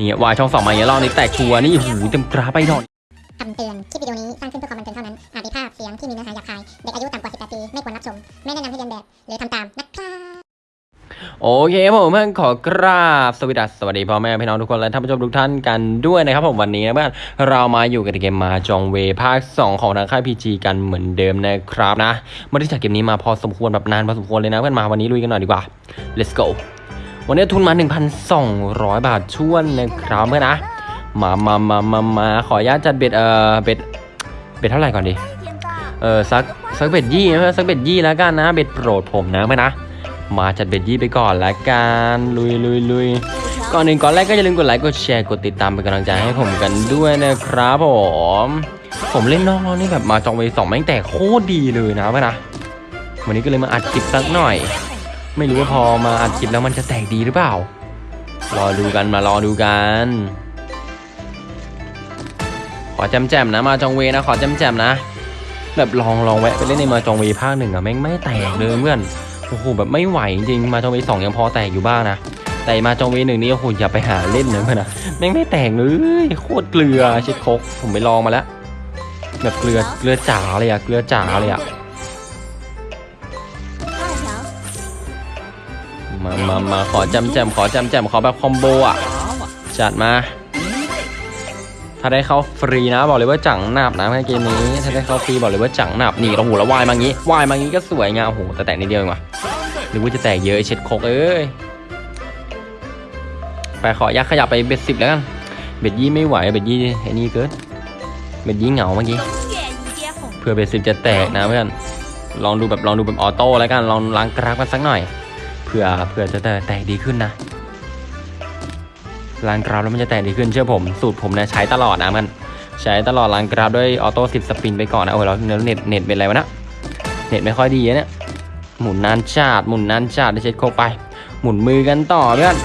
นี่วายช่องสองมาอย่างเงี้ยรอบนี้แตกชัวร์นี่หูเต็มกราฟไปหน่อยคำเตือน คลิปวิดีโอนี้สร้างขึ้นเพื่อความบันเทิงเท่านั้น อาจมีภาพเสียงที่มีเนื้อหาหยาบคาย เด็กอายุต่ำกว่า 18 ปี ไม่ควรรับชม ไม่แนะนำให้เรียนแบบ หรือทำตามนะครับโอเคผมเพื่อนขอกราบสวัสดีสวัสดีพ่อแม่พี่น้องทุกคนและท่านผู้ชมทุกท่านกันด้วยนะครับผมวันนี้นะเพื่อนเรามาอยู่กันในเกมมาจองเวภาค 2 ของทางค่าย PG กันเหมือนเดิมนะครับนะไม่ได้จากเกมนี้มาพอสมควรแบบนานพอสมควรเลยนะเพื่อนมาวันนี้ลุยกันหน่อยดีกว่า let's go วันนี้ทุนมา 1,200 บาทช่วนนะครับเพื่อนนะ มามามามามาขออนุญาตจัดเบ็ด เอ่อ เบ็ด เบ็ดเท่าไหร่ก่อนดี เออสักสักเบ็ดยี่นะสักเบ็ดยี่แล้วกันนะ เบ็ดโปรดผมนะเพื่อนนะ มาจัดเบ็ดยี่ไปก่อนละกัน ลุยลุยลุยก่อนหนึ่งก่อนแรกก็อย่าลืมกดไลค์กดแชร์กดติดตามเป็นกำลังใจให้ผมกันด้วยนะครับผม ผมเล่นนอกรอบนี่แบบมาจองไปสองแม่งแต่โคตรดีเลยนะเพื่อนนะวันนี้ก็เลยมาอัดคลิปสักหน่อย ไม่รู้ว่าพอมาอัดคลิปแล้วมันจะแตกดีหรือเปล่า รอดูกันมารอดูกัน ขอจำแจมนะมาจองเวนะ ขอจำแจมนะ แบบลองลองแวะไปเล่นในมาจองเวภาคหนึ่งอะแม่งไม่แตกเลยเพื่อนโอ้โหแบบไม่ไหวจริงมาจองเวสองยังพอแตกอยู่บ้างนะแต่มาจองเวหนึ่งนี่โอ้โหอย่าไปหาเล่นนะเพื่อนนะแม่งไม่แตกเลยโคตรเกลือเช็ดโคกผมไปลองมาแล้วแบบเกลือเกลือจ๋าเลยอะเกลือจ๋าเลยอะ มามามาขอจำแจมขอจำแจมขอแบบคอมโบอะ จัดมา ถ้าได้เข้าฟรีนะบอกเลยว่าจังหนับนะในเกมนี้ ถ้าได้เข้าฟรีบอกเลยว่าจังหนับนี่โอ้โหแล้ววายมางี้วายมางี้ก็สวยงามโอ้โหแต่แตกนิดเดียวเองว่ะหรือว่าจะแตกเยอะเช็ดโคกเอ้ยไปขอยักขยับไปเบ็ดสิบแล้วกันbet ยี่ไม่ไหว bet ยี่ไอ้นี่เกิน bet ยี่เหงาเมื่อกี้เพื่อ bet สิบจะแตกนะเพื่อนลองดูแบบลองดูแบบ auto แล้วกันลองล้างกราฟกันสักหน่อย เพื่อเพื่อจะแตกดีขึ้นนะล้างกราฟแล้วมันจะแตกดีขึ้นเชื่อผม สูตรผมเนี่ยใช้ตลอดนะมัน ใช้ตลอดล้างกราฟด้วย auto สิบ spin ไปก่อนนะโอ้ยแล้วเน็ตเน็ตเป็นไรวะนะเน็ตไม่ค่อยดีเนี่ยหมุนนานชาติหมุนนานชาติได้เช็ดโคไป หมุนมือกันต่อเพื่อน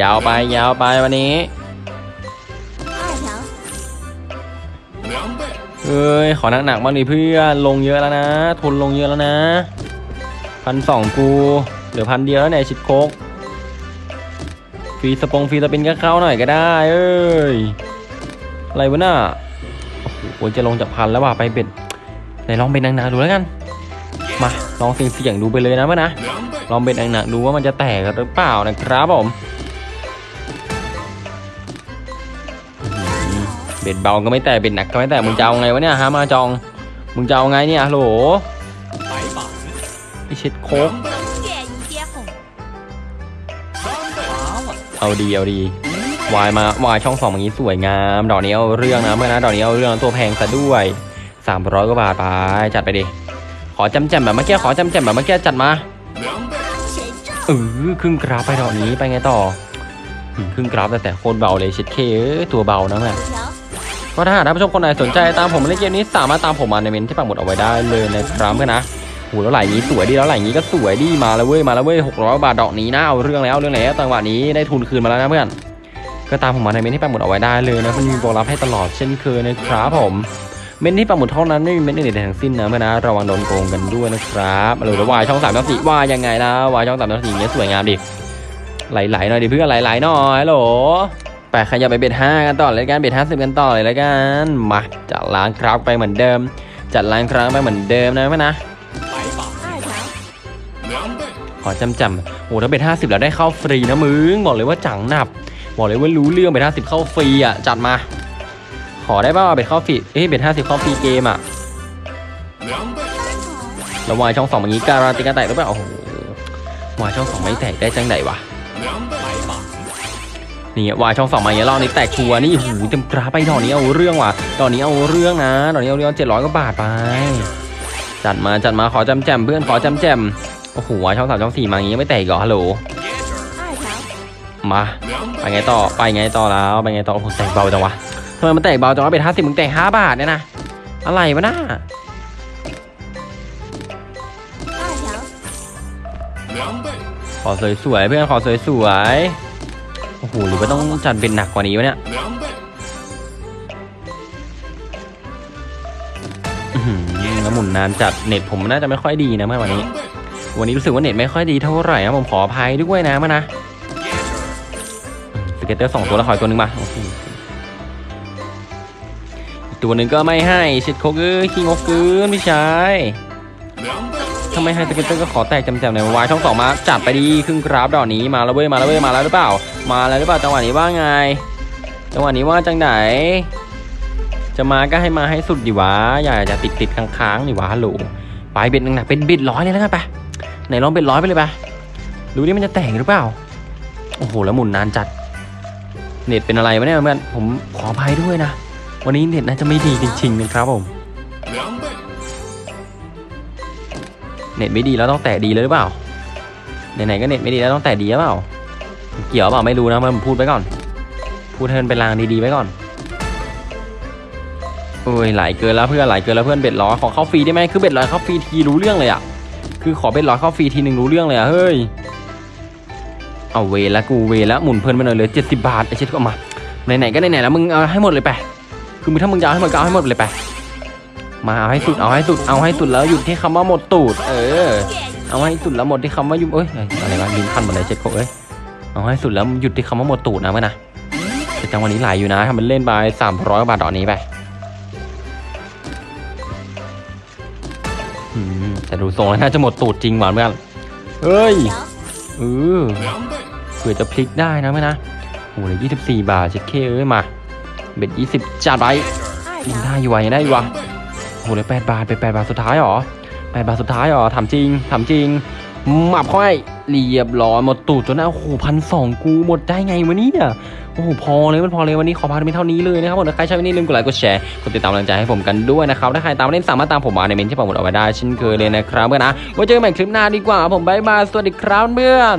ยาวไปยาวไปวันนี้เอ้ยขอหนักๆบ้างดิเพื่อนลงเยอะแล้วนะ ทุนลงเยอะแล้วนะพันสองกู เหลือพันเดียวแล้วเนี่ยชิดโคกฟรีสปงฟรีสปินก็เข้าหน่อยก็ได้ เอ้ย อะไรวะน่ะโอ้โหจะลงจากพันแล้วว่ะไปเบ็ดไหนลองเบ็ดหนักๆดูแล้วกัน มาลองเสี่ยงๆดูไปเลยนะเพื่อนนะลองเบ็ดหนักๆดูว่ามันจะแตกหรือเปล่านะครับผมเบ็ดเบาก็ไม่แตกเบ็ดหนักก็ไม่แตกมึงจะเอาไงวะเนี่ยฮะมาจอง มึงจะเอาไงเนี่ยโหลไอเช็ดโคก เอาดีเอาดีวายมาวายช่องสองอย่างนี้สวยงาม ดอกนี้เอาเรื่องนะเมื่อนะดอกนี้เอาเรื่องตัวแพงซะด้วย300กว่าบาทไปจัดไปดิขอจำแจมแบบเมื่อกี้ขอจำแจมแบบเมื่อกี้จัดมาเออครึ่งกราฟไปดอกนี้ไปไงต่อครึ่งกราฟแต่แต่โคตรเบาเลยชิดเคเอ้ยตัวเบานะแม่ก็ถ้าหากท่านผู้ชมคนไหนสนใจตามผมเล่นเกมนี้สามารถตามผมมาในเมนที่ปักหมุดเอาไว้ได้เลยนะครับเพื่อนนะ โหแล้วไหลนี้สวยดีแล้วไหลนี้ก็สวยดีมาแล้วเว้ยมาแล้วเว้ย600บาทดอกนี้นะเอาเรื่องแล้วเรื่องแล้วจังหวะนี้ได้ทุนคืนมาแล้วนะเพื่อนก็ตามผมมาในเมนที่ปักหมุดเอาไว้ได้เลยนะมันมีโปรรับให้ตลอดเช่นเคยนะครับผมเมนที่ปักหมุดเท่านั้นไม่มีเมนอื่นใดทั้งสิ้นนะเพื่อนนะระวังโดนโกงกันด้วยนะครับหรือว่ายช่องสามช่องสี่วายยังไงนะวายช่องสามช่องสี่เนี้ยสวยงามดิไหลๆหน่อยดิเพื่อนไหลๆหน่อยโหลไปขยับไปเบ็ดห้ากันต่อเลยกันเบ็ดห้าสิบกันต่อเลยแล้วกันมาจัดล้างครับไปเหมือนเดิม จัดล้างครั้งไปเหมือนเดิมนะเพื่อนนะ ขอจำจำโอ้ถ้าเบ็ดห้าสิบแล้วได้เข้าฟรีนะมึง บอกเลยว่าจังหนับ บอกเลยว่ารู้เรื่องเบ็ดห้าสิบเข้าฟรีอะ จัดมา ขอได้ป่าว bet เข้าฟรี เอ้ย bet ห้าสิบเข้าฟรีเกมอะแล้ววายช่องสองอย่างนี้การันตีการแตกหรือเปล่า โอ้โหวายช่องสองไม่แตกได้จังไหนวะนี่วายช่องสองมาอย่างเงี้ยรอบนี้แตกชัวร์นี่หูเต็มกราฟไปดอกนี้เอาเรื่องว่ะดอกนี้เอาเรื่องนะดอกนี้เอาเรื่องเจ็ดร้อยกว่าบาทไป จัดมาจัดมาขอจำแจมเพื่อนขอจำแจม โอ้โหวายช่องสามช่องสี่มาอย่างงี้ไม่แตกเหรอฮัลโหลมาไปไงต่อไปไงต่อแล้วไปไงต่อโอ้โหแตกเบาจังวะทำไมมันแตกเบาจังวะเป็นห้าสิบมึงแตกห้าบาทเนี่ยนะอะไรวะน่าขอสวยๆเพื่อนขอสวยๆโอ้โหหรือว่าต้องจัดเป็นหนักกว่านี้วะเนี่ยอื้อหือแล้วหมุนนานจัดเน็ตผมน่าจะไม่ค่อยดีนะเมื่อวันนี้ วันนี้รู้สึกว่าเน็ตไม่ค่อยดีเท่าไหร่นะผมขออภัยด้วยนะมานะ scatter สองตัวแล้วขออีกตัวหนึ่งมาอีกตัวหนึ่งก็ไม่ให้เช็ดโคกเอ้ยขี้งกเกินพี่ชายทำไมให้ scatter ก็ขอแตกจำๆหน่อยวายช่องสองมาจัดไปดิครึ่งกราฟดอกนี้มาแล้วเว้ยมาแล้วเว้ยมาแล้วหรือเปล่า มาแล้วหรือเปล่าจังหวะนี้ว่าไงจังหวะนี้ว่าจังไหน จะมาก็ให้มาให้สุดดิวะอย่าจะติดติดค้างๆดิวะฮัลโหลไปเบ็ดหนึ่งนะเป็นเบ็ดร้อยเลยแล้วกันไป ไหนลองเบ็ดร้อยไปเลยไปดูนี่มันจะแตกหรือเปล่า โอ้โห แล้วหมุนนานจัด เน็ตเป็นอะไรวะเนี่ยเพื่อนผมขออภัยด้วยนะ วันนี้เน็ตน่าจะไม่ดีจริงๆนะครับผม เน็ตไม่ดีแล้วต้องแตะดีเลยหรือเปล่า ไหนๆก็เน็ตไม่ดีแล้วต้องแตะดีหรือเปล่า เกี่ยวเปล่าไม่รู้นะมันพูดไปก่อน พูดให้มันเป็นลางดีๆไว้ก่อนโอ้ยไหลเกินแล้วเพื่อนไหลเกินแล้วเพื่อน bet ร้อยขอเข้าฟรีได้ไหมคือ bet ร้อยเข้าฟรีทีรู้เรื่องเลยอะ คือขอ bet ร้อยเข้าฟรีทีหนึ่งรู้เรื่องเลยอะเฮ้ย เอาเวรแล้วกูเวรแล้วหมุนเพลินไปหน่อยเหลือเจ็ดสิบบาทไอเช็ดก็มาไหนๆก็ไหนๆแล้วมึงเอาให้หมดเลยไปคือมึงถ้ามึงจะเอาให้หมดก็เอาให้หมดเลยไปมาเอาให้สุดเอาให้สุดเอาให้สุดแล้วหยุดที่คำว่าหมดตูด เออ เอาให้สุดแล้วหมดที่คำว่ายุบเอ้ยอะไรวะลิ้นพันหมดเลยเช็ดโคกเอ้ยเอาให้สุดแล้วหยุดที่คำว่าหมดตูดนะเว้ยนะแต่จังวะนี้ไหลายอยู่นะทำมันเล่นไปสามร้อยบาทดอกนี้ไป แต่ดูทรงแล้วน่าจะหมดตูดจริงหวานเพื่อนเฮ้ยเออเผื่อจะพลิกได้นะไหมนะโอ้โหเลยยี่สิบสี่บาทเช็ดเคเอ้ยมาเบ็ดยี่สิบจัดไปยังได้อยู่วะยังได้อยู่วะโอ้โหเลยแปดบาทไปแปดบาทสุดท้ายหรอแปดบาทสุดท้ายหรอถามจริงถามจริงหมับเข้าให้เรียบร้อยหมดตูดจนนะโอ้โหพันสองกูหมดได้ไงวะเนี่ย โอ้โหพอเลยมันพอเลยวันนี้ขอพาไปเท่านี้เลยนะครับผมถ้าใครชอบวันนี้ลืมกดไลค์กดแชร์กดติดตามกำลังใจให้ผมกันด้วยนะครับถ้าใครตามมาเล่นสามารถตามผมมาในเมนต์ที่ผมกดเอาไว้ได้เช่นเคยเลยนะครับเพื่อนนะไว้เจอกันใหม่คลิปหน้าดีกว่าผม bye bye สวัสดีครับเพื่อน